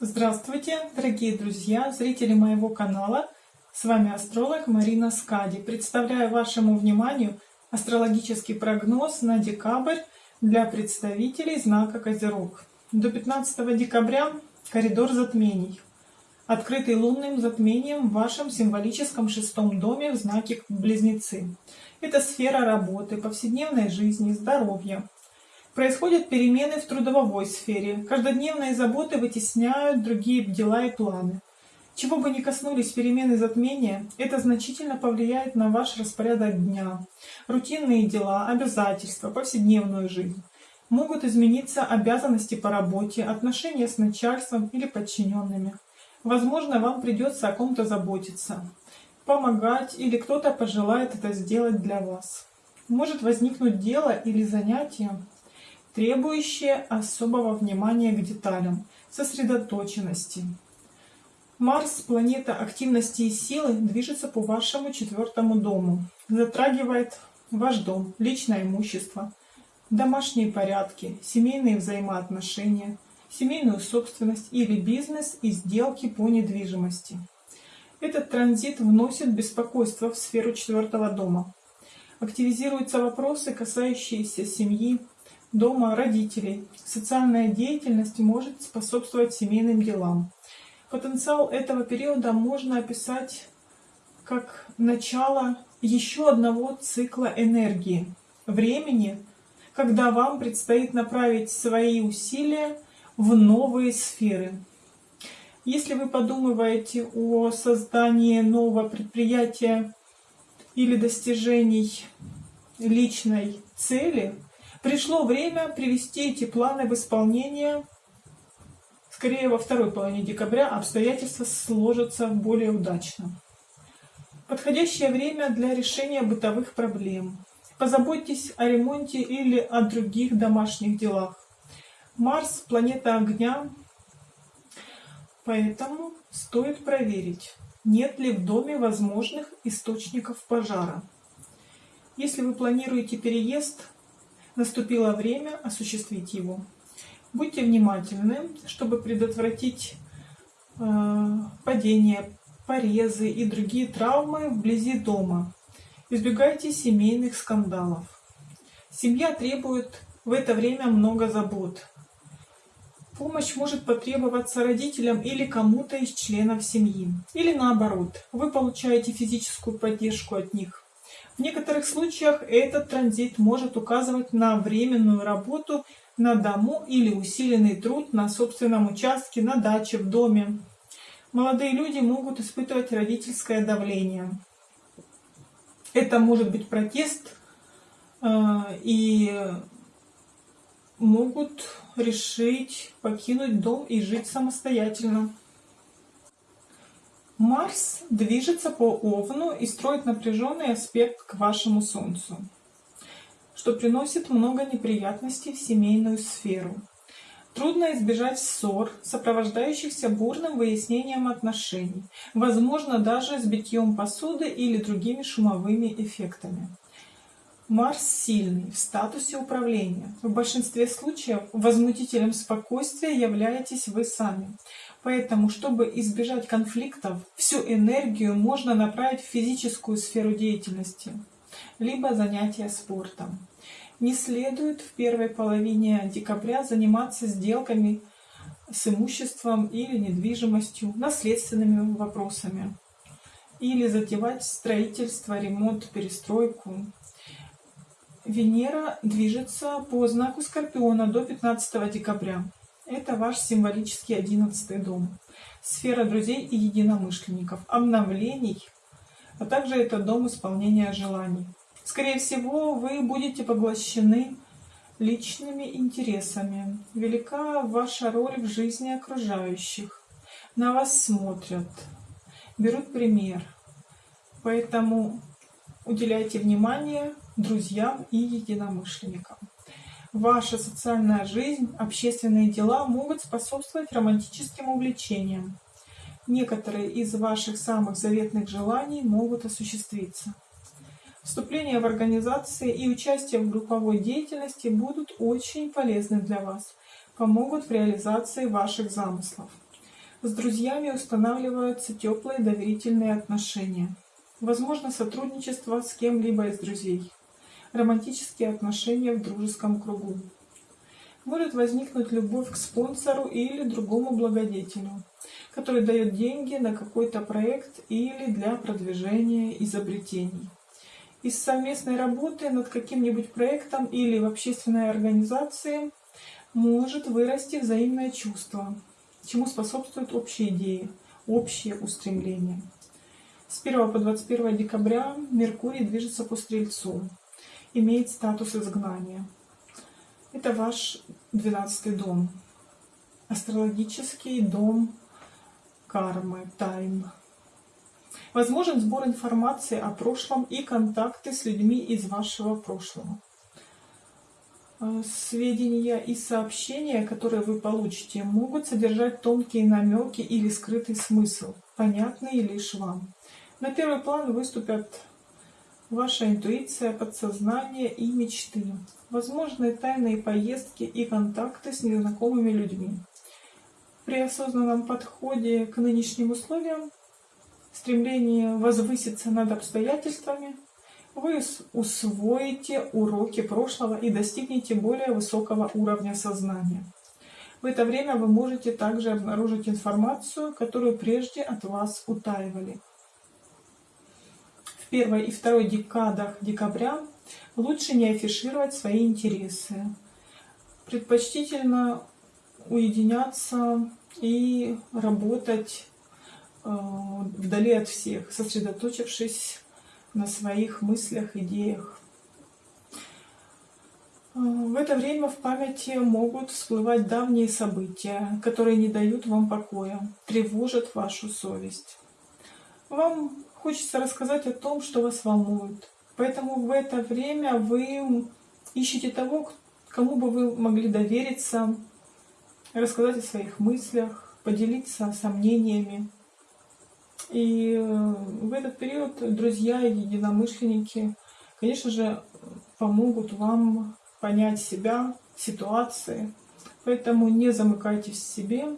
Здравствуйте, дорогие друзья, зрители моего канала. С вами астролог Марина Скади. Представляю вашему вниманию астрологический прогноз на декабрь для представителей знака Козерог. До 15 декабря коридор затмений, открытый лунным затмением в вашем символическом шестом доме в знаке Близнецы. Это сфера работы, повседневной жизни, здоровья, Происходят перемены в трудовой сфере. Каждодневные заботы вытесняют другие дела и планы. Чего бы ни коснулись перемены затмения, это значительно повлияет на ваш распорядок дня. Рутинные дела, обязательства, повседневную жизнь. Могут измениться обязанности по работе, отношения с начальством или подчиненными. Возможно, вам придется о ком-то заботиться, помогать или кто-то пожелает это сделать для вас. Может возникнуть дело или занятие, требующее особого внимания к деталям, сосредоточенности. Марс, планета активности и силы, движется по вашему четвертому дому, затрагивает ваш дом, личное имущество, домашние порядки, семейные взаимоотношения, семейную собственность или бизнес и сделки по недвижимости. Этот транзит вносит беспокойство в сферу четвертого дома. Активизируются вопросы, касающиеся семьи, дома родителей. Социальная деятельность может способствовать семейным делам. Потенциал этого периода можно описать как начало еще одного цикла энергии, времени, когда вам предстоит направить свои усилия в новые сферы. Если вы подумываете о создании нового предприятия или достижений личной цели, Пришло время привести эти планы в исполнение. Скорее, во второй половине декабря обстоятельства сложатся более удачно. Подходящее время для решения бытовых проблем. Позаботьтесь о ремонте или о других домашних делах. Марс – планета огня, поэтому стоит проверить, нет ли в доме возможных источников пожара. Если вы планируете переезд, Наступило время осуществить его. Будьте внимательны, чтобы предотвратить э, падение, порезы и другие травмы вблизи дома. Избегайте семейных скандалов. Семья требует в это время много забот. Помощь может потребоваться родителям или кому-то из членов семьи. Или наоборот, вы получаете физическую поддержку от них. В некоторых случаях этот транзит может указывать на временную работу на дому или усиленный труд на собственном участке, на даче, в доме. Молодые люди могут испытывать родительское давление. Это может быть протест э, и могут решить покинуть дом и жить самостоятельно. Марс движется по Овну и строит напряженный аспект к вашему Солнцу, что приносит много неприятностей в семейную сферу. Трудно избежать ссор, сопровождающихся бурным выяснением отношений, возможно даже с битьем посуды или другими шумовыми эффектами. Марс сильный, в статусе управления. В большинстве случаев возмутителем спокойствия являетесь вы сами. Поэтому, чтобы избежать конфликтов, всю энергию можно направить в физическую сферу деятельности, либо занятия спортом. Не следует в первой половине декабря заниматься сделками с имуществом или недвижимостью, наследственными вопросами, или затевать строительство, ремонт, перестройку. Венера движется по знаку Скорпиона до 15 декабря. Это ваш символический одиннадцатый дом. Сфера друзей и единомышленников, обновлений, а также это дом исполнения желаний. Скорее всего, вы будете поглощены личными интересами. Велика ваша роль в жизни окружающих. На вас смотрят, берут пример. Поэтому уделяйте внимание друзьям и единомышленникам. Ваша социальная жизнь, общественные дела могут способствовать романтическим увлечениям. Некоторые из ваших самых заветных желаний могут осуществиться. Вступление в организации и участие в групповой деятельности будут очень полезны для вас, помогут в реализации ваших замыслов. С друзьями устанавливаются теплые доверительные отношения. Возможно сотрудничество с кем-либо из друзей. Романтические отношения в дружеском кругу. Может возникнуть любовь к спонсору или другому благодетелю, который дает деньги на какой-то проект или для продвижения изобретений. Из совместной работы над каким-нибудь проектом или в общественной организации может вырасти взаимное чувство, чему способствуют общие идеи, общие устремления. С 1 по 21 декабря Меркурий движется по Стрельцу, имеет статус изгнания. Это ваш 12 дом, астрологический дом кармы, тайн. Возможен сбор информации о прошлом и контакты с людьми из вашего прошлого. Э, сведения и сообщения, которые вы получите, могут содержать тонкие намеки или скрытый смысл, понятные лишь вам. На первый план выступят ваша интуиция, подсознание и мечты, возможные тайные поездки и контакты с незнакомыми людьми. При осознанном подходе к нынешним условиям, стремлении возвыситься над обстоятельствами, вы усвоите уроки прошлого и достигнете более высокого уровня сознания. В это время вы можете также обнаружить информацию, которую прежде от вас утаивали. Первой и второй декадах декабря лучше не афишировать свои интересы. Предпочтительно уединяться и работать э, вдали от всех, сосредоточившись на своих мыслях, идеях. Э, в это время в памяти могут всплывать давние события, которые не дают вам покоя, тревожат вашу совесть. Вам хочется рассказать о том, что вас волнует. Поэтому в это время вы ищете того, кому бы вы могли довериться, рассказать о своих мыслях, поделиться сомнениями. И э, в этот период друзья и единомышленники, конечно же, помогут вам понять себя, ситуации. Поэтому не замыкайтесь в себе,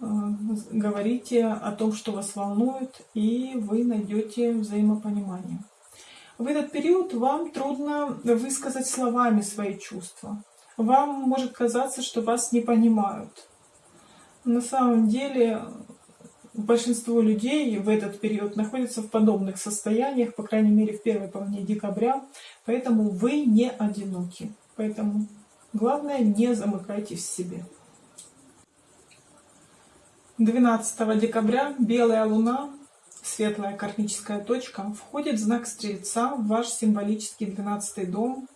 говорите о том, что вас волнует, и вы найдете взаимопонимание. В этот период вам трудно высказать словами свои чувства вам может казаться, что вас не понимают. На самом деле большинство людей в этот период находятся в подобных состояниях, по крайней мере в первой половине декабря, поэтому вы не одиноки. Поэтому главное не замыкайтесь в себе. 12 декабря белая луна, светлая кармическая точка, входит в знак Стрельца в ваш символический 12 дом,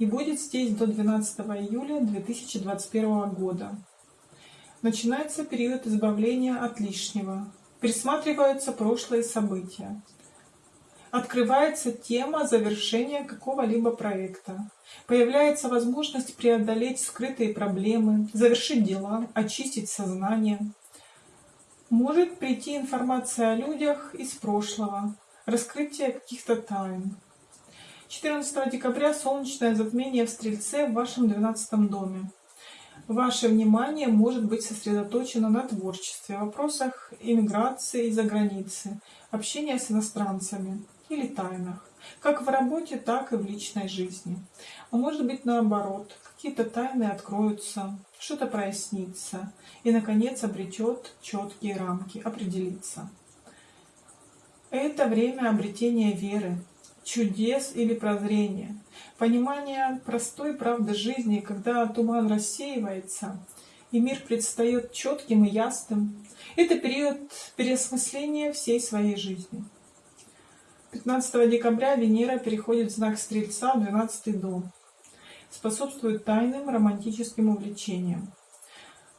и будет здесь до 12 июля 2021 года. Начинается период избавления от лишнего. Присматриваются прошлые события. Открывается тема завершения какого-либо проекта. Появляется возможность преодолеть скрытые проблемы, завершить дела, очистить сознание. Может прийти информация о людях из прошлого, раскрытие каких-то тайн. 14 декабря солнечное затмение в Стрельце в вашем 12 доме. Ваше внимание может быть сосредоточено на творчестве, вопросах иммиграции за границы, общения с иностранцами или тайнах, как в работе, так и в личной жизни. А может быть наоборот, какие-то тайны откроются, что-то прояснится и, наконец, обретет четкие рамки, определится. Это время обретения веры, чудес или прозрения, понимание простой правды жизни, когда туман рассеивается, и мир предстает четким и ясным. Это период переосмысления всей своей жизни. 15 декабря Венера переходит в знак Стрельца в 12 дом. Способствует тайным романтическим увлечениям.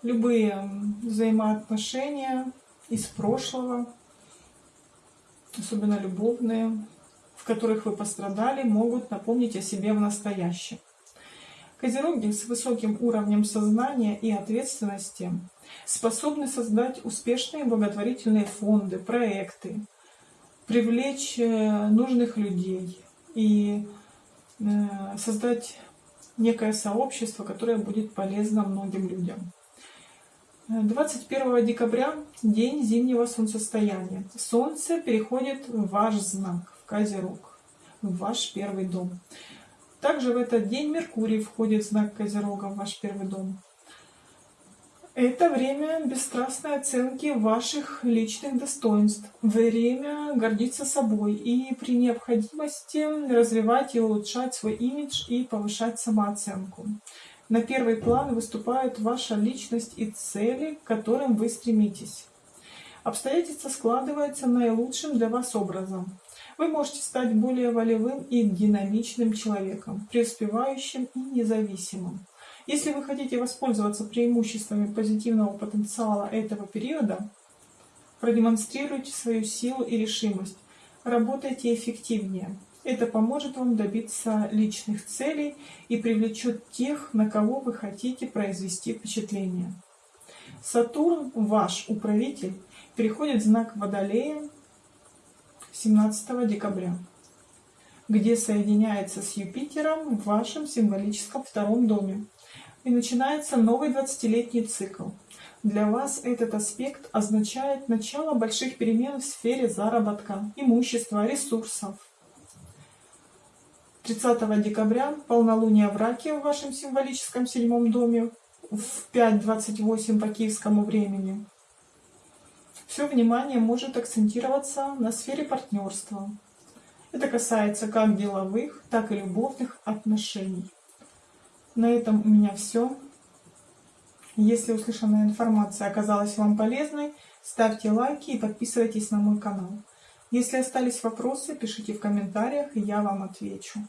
Любые взаимоотношения из прошлого, особенно любовные, в которых вы пострадали, могут напомнить о себе в настоящем. Козероги с высоким уровнем сознания и ответственности способны создать успешные благотворительные фонды, проекты, привлечь э, нужных людей и э, создать некое сообщество, которое будет полезно многим людям. 21 декабря – день зимнего солнцестояния. Солнце переходит в ваш знак, в Козерог, в ваш первый дом. Также в этот день Меркурий входит в знак Козерога, в ваш первый дом. Это время бесстрастной оценки ваших личных достоинств, время гордиться собой и при необходимости развивать и улучшать свой имидж и повышать самооценку. На первый план выступают ваша личность и цели, к которым вы стремитесь. Обстоятельства складываются наилучшим для вас образом. Вы можете стать более волевым и динамичным человеком, преуспевающим и независимым. Если вы хотите воспользоваться преимуществами позитивного потенциала этого периода, продемонстрируйте свою силу и решимость, работайте эффективнее. Это поможет вам добиться личных целей и привлечет тех, на кого вы хотите произвести впечатление. Сатурн, ваш управитель, переходит в знак Водолея 17 декабря, где соединяется с Юпитером в вашем символическом втором доме. И начинается новый 20-летний цикл. Для вас этот аспект означает начало больших перемен в сфере заработка, имущества, ресурсов. 30 декабря полнолуние в Раке в вашем символическом седьмом доме в 5.28 по киевскому времени. Все внимание может акцентироваться на сфере партнерства. Это касается как деловых, так и любовных отношений. На этом у меня все. Если услышанная информация оказалась вам полезной, ставьте лайки и подписывайтесь на мой канал. Если остались вопросы, пишите в комментариях, и я вам отвечу.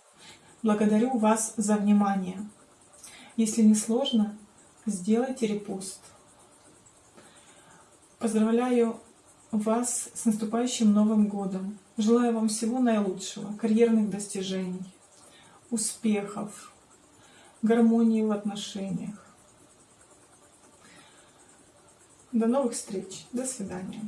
Благодарю вас за внимание. Если не сложно, сделайте репост. Поздравляю вас с наступающим Новым Годом. Желаю вам всего наилучшего, карьерных достижений, успехов, гармонии в отношениях. До новых встреч. До свидания.